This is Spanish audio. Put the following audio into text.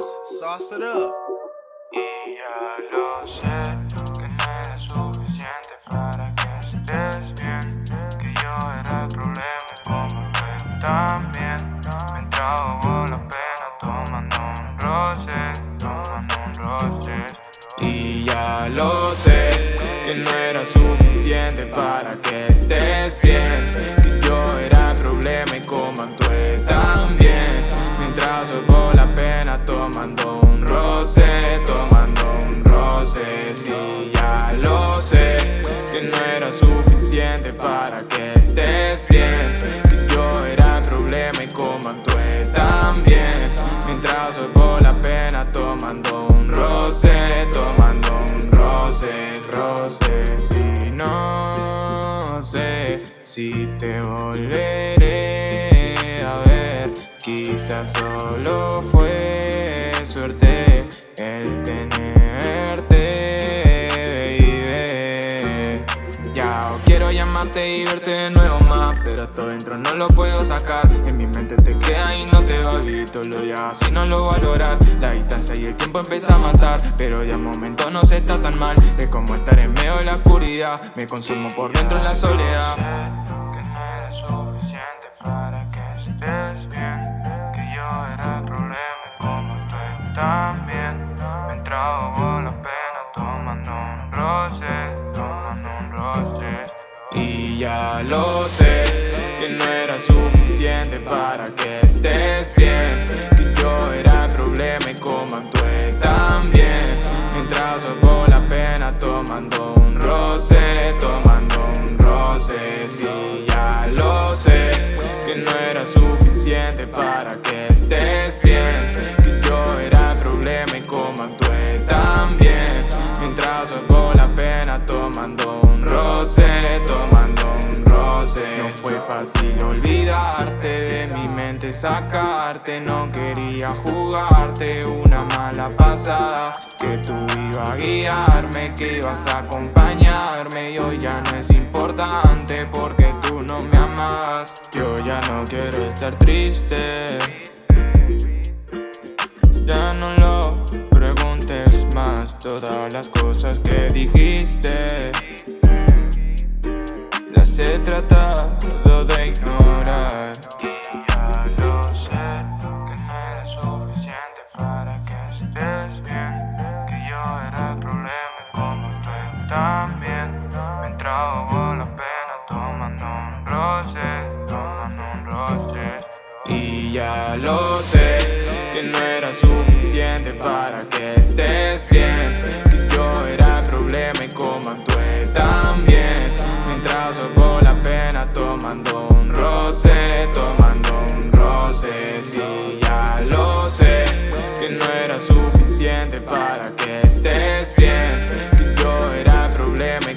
Sauce it up. Y ya lo sé, que no era suficiente para que estés bien. Que yo era el problema y como tú también. Me entraba la pena tomando un roce, tomando un roce. Y ya lo sé, que no era suficiente para que estés bien. Que yo era el problema y como actué si te volveré a ver, quizás solo fue suerte el tenerte, baby. Ya quiero llamarte y verte de nuevo pero todo dentro no lo puedo sacar. En mi mente te queda y no te va a vivir lo ya así no lo valorar. La distancia y el tiempo empieza a matar, pero ya momento no se está tan mal. Es como estar en medio de la oscuridad, me consumo por dentro en la soledad. Que no era suficiente para que estés bien, que yo era el problema como tú también. Me entraba la pena tomando un roce, tomando un roce. Y ya lo sé, que no era suficiente para que estés bien. Que yo era problema y como actué también. Mientras soy la pena tomando un roce, tomando un roce. Sí, ya lo sé, que no era suficiente para que estés bien. Que yo era problema y como actué también. Mientras soy la pena tomando un roce, tomando un roce. No fue fácil olvidarte de mi mente sacarte. No quería jugarte una mala pasada. Que tú ibas a guiarme, que ibas a acompañarme. Y hoy ya no es importante porque tú no me amas. Yo ya no quiero estar triste. Ya no lo preguntes más. Todas las cosas que dijiste tratado de ignorar. Ya lo sé, que no era suficiente para que estés bien Que yo era el problema y como tú también Me entraba la pena tomando un roce, tomando un roce y ya lo sé, que no era suficiente para que estés bien Tomando un roce, tomando un roce Sí, ya lo sé. Que no era suficiente para que estés bien Que yo era problema y